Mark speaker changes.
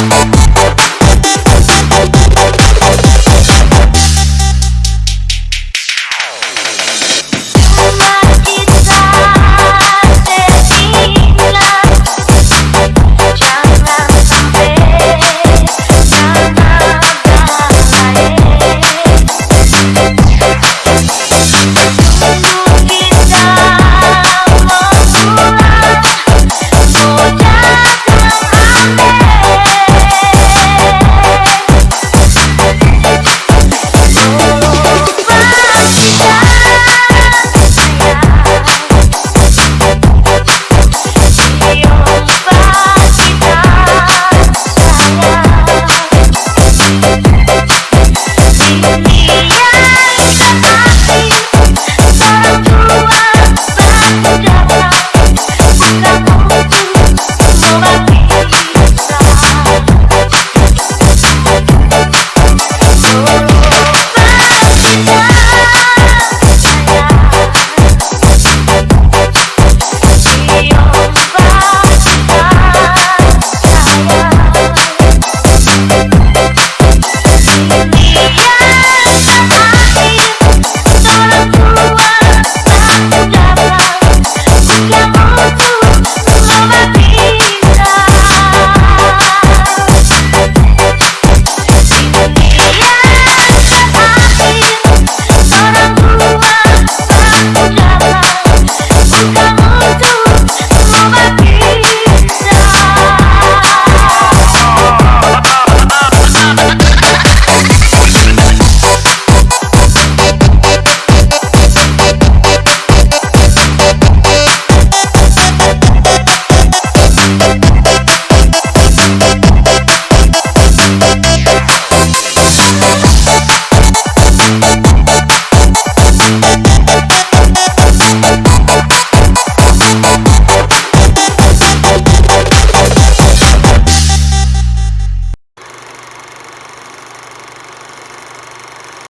Speaker 1: you.